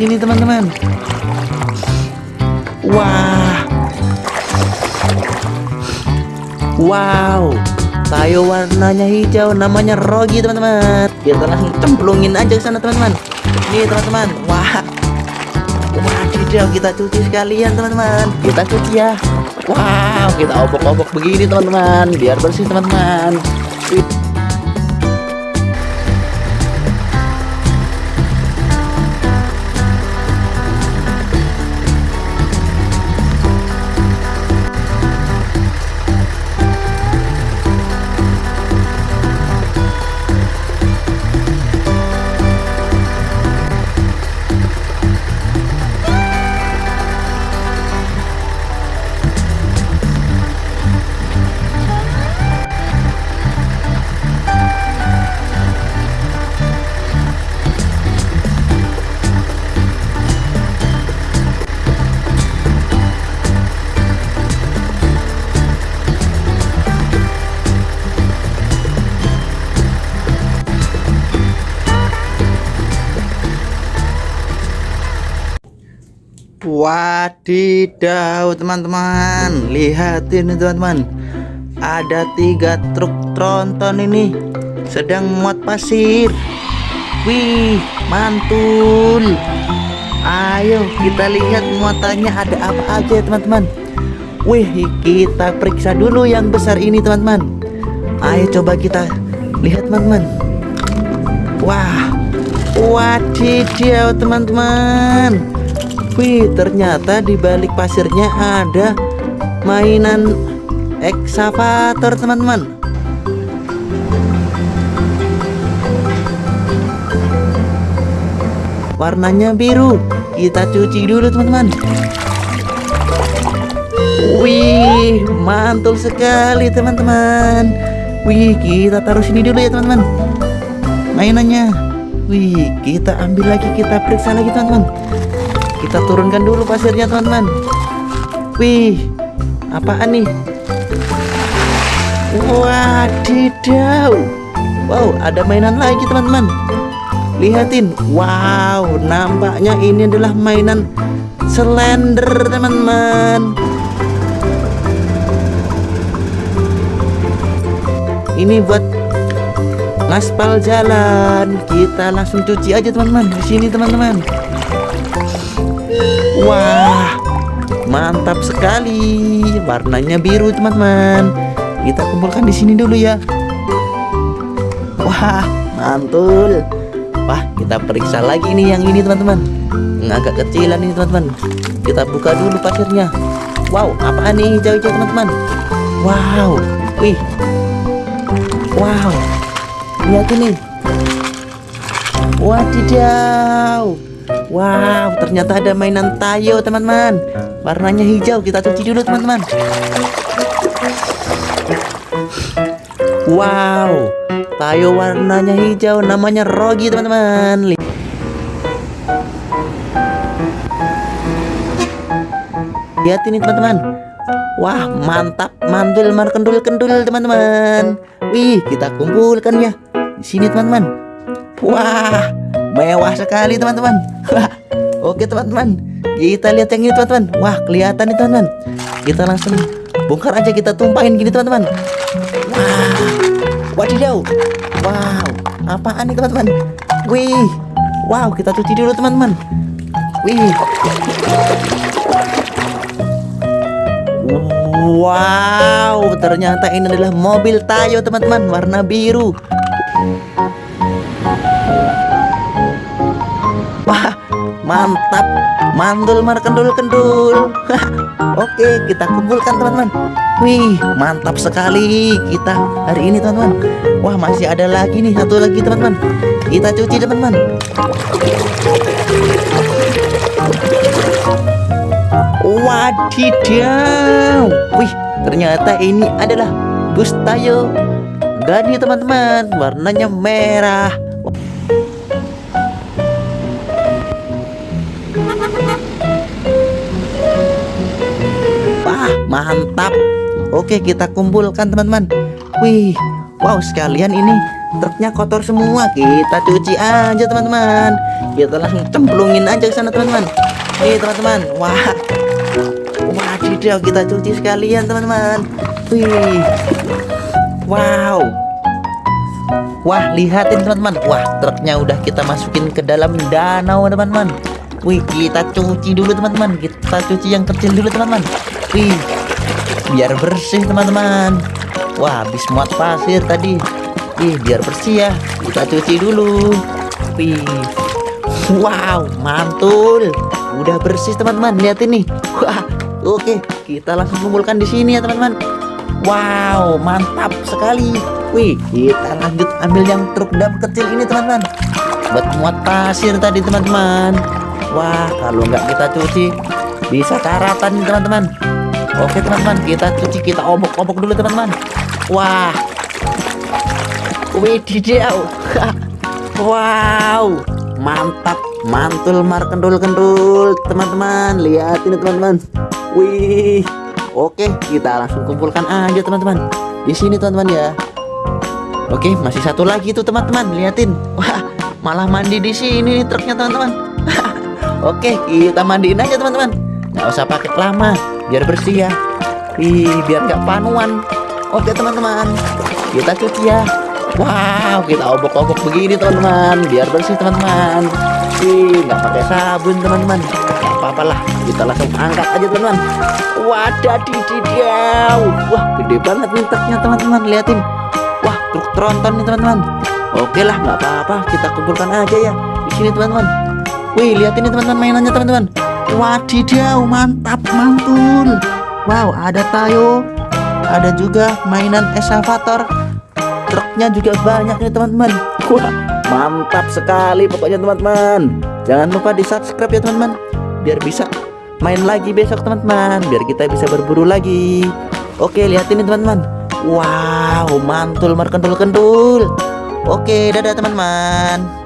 sini teman-teman. Wah. Wow. Tayo warnanya hijau namanya Rogi teman-teman. Kita langsung cemplungin aja ke sana teman-teman. Nih teman-teman. Wah. Wadidaw kita cuci sekalian teman-teman. Kita cuci ya. Wow, kita obok-obok begini teman-teman biar bersih teman-teman. Wadidaw teman-teman. Lihat ini teman-teman. Ada tiga truk tronton ini Sedang muat pasir. Wih mantul. Ayo kita lihat muatannya ada apa aja teman-teman. Wih kita periksa dulu yang besar ini teman-teman. Ayo coba kita lihat teman-teman. Wah Wadidaw teman-teman Wih, ternyata di balik pasirnya ada mainan eksavator, teman-teman. Warnanya biru. Kita cuci dulu, teman-teman. Wih, mantul sekali, teman-teman. Wih, kita taruh sini dulu ya, teman-teman. Mainannya. Wih, kita ambil lagi, kita periksa lagi, teman-teman kita turunkan dulu pasirnya teman-teman. Wih apaan nih? Wadidaw. Wow ada mainan lagi teman-teman. Lihatin. Wow nampaknya ini adalah mainan slender teman-teman. Ini buat ngaspal jalan. Kita langsung cuci aja teman-teman di sini teman-teman Wah, mantap sekali. Warnanya biru, teman-teman. Kita kumpulkan di sini dulu ya. Wah, mantul. Wah, kita periksa lagi nih yang ini, teman-teman. Agak kecilan ini, teman-teman. Kita buka dulu pasirnya. Wow, apa nih hijau-hijau, teman-teman? Wow, wih. Wow. Lihat ini. Wadidaw. Wow, ternyata ada mainan tayo, teman-teman. Warnanya hijau. Kita cuci dulu, teman-teman. Wow, tayo warnanya hijau. Namanya Rogi, teman-teman. Lihat ini, teman-teman. Wah, mantap. Mantul, kendul-kendul, teman-teman. Wih, kita kumpulkan ya. Di sini, teman-teman. Wah, mewah sekali teman-teman. Oke teman-teman. Kita lihat yang ini teman-teman. Wah kelihatan nih teman-teman. Kita langsung bongkar aja kita tumpahin gini teman-teman. Wah wadidaw. Wow apaan nih teman-teman? Wih wow kita cuci dulu teman-teman. Wih. Wow, ternyata ini adalah mobil Tayo teman-teman warna biru. Mantap. Mandul mar kendul kendul. Oke kita kumpulkan teman-teman. Wih mantap sekali Kita hari ini teman-teman. Wah masih ada lagi nih Satu lagi teman-teman. Kita cuci teman-teman. Wadidaw. Wih ternyata ini adalah bus tayo Gani teman-teman. Warnanya merah mantap. Oke kita kumpulkan teman-teman. Wih wow sekalian ini truknya kotor semua. Kita cuci aja teman-teman. Kita langsung cemplungin aja ke sana teman-teman. Nih teman-teman. Wah. Wadidaw kita cuci sekalian teman-teman. Wih. Wow. Wah lihatin teman-teman. Wah truknya udah kita masukin ke dalam danau teman-teman Wih kita cuci dulu teman-teman. Kita cuci yang kecil dulu teman-teman. Wih biar bersih teman-teman. Wah habis muat pasir tadi. Wih biar bersih ya. Kita cuci dulu. Wih. Wow mantul. Udah bersih teman-teman. Lihat ini. Wah oke. Kita langsung kumpulkan di sini ya teman-teman. Wow mantap sekali. Wih, kita lanjut ambil yang truk dam kecil ini teman-teman. Buat muat pasir tadi teman-teman Wah, kalau nggak kita cuci Bisa karatan teman-teman. Oke teman-teman, kita cuci, kita obok-obok dulu teman-teman. Wah. Wih, didiau Wow. Mantap, mantul markendul-kendul Teman-teman, lihat ini teman-teman. Wih. Oke, kita langsung kumpulkan aja teman-teman. Di sini teman-teman ya. Oke, masih satu lagi tuh teman-teman, liatin. Wah, malah mandi di sini truknya teman-teman. Oke, kita mandiin aja teman-teman. Nggak usah pakai lama, biar bersih ya. Ih, biar nggak panuan. Oke teman-teman, kita cuci ya. Wow, kita obok-obok begini teman-teman, biar bersih teman-teman. Ih, nggak pakai sabun teman-teman. Nggak apa-apa lah, kita langsung angkat aja teman-teman. Wadah dididiau. Wah, gede banget nih teman-teman, liatin truk tronton nih teman-teman oke lah nggak apa-apa kita kumpulkan aja ya di sini teman-teman wih lihat ini teman-teman mainannya teman-teman. Wadidaw mantap mantul. Wow ada tayo. Ada juga mainan eskavator truknya juga banyak nih teman-teman. Wah mantap sekali pokoknya teman-teman. Jangan lupa di subscribe ya teman-teman. Biar bisa main lagi besok teman-teman. Biar kita bisa berburu lagi. Oke lihat ini teman-teman. Wow, mantul merkentul-kentul. Oke, dadah teman-teman.